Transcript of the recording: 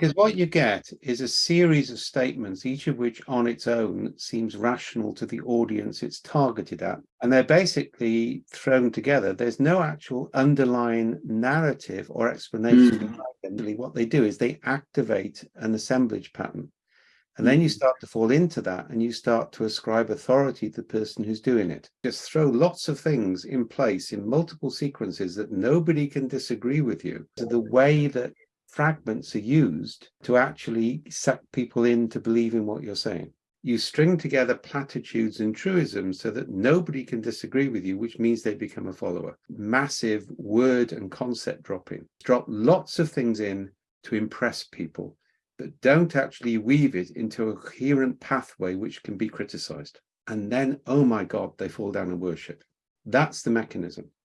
Because what you get is a series of statements, each of which on its own seems rational to the audience it's targeted at. And they're basically thrown together. There's no actual underlying narrative or explanation. Mm. What they do is they activate an assemblage pattern. And then you mm. start to fall into that and you start to ascribe authority to the person who's doing it. Just throw lots of things in place in multiple sequences that nobody can disagree with you. So the way that fragments are used to actually suck people in to believe in what you're saying. You string together platitudes and truisms so that nobody can disagree with you, which means they become a follower. Massive word and concept dropping. Drop lots of things in to impress people, but don't actually weave it into a coherent pathway which can be criticized. And then, oh my God, they fall down and worship. That's the mechanism.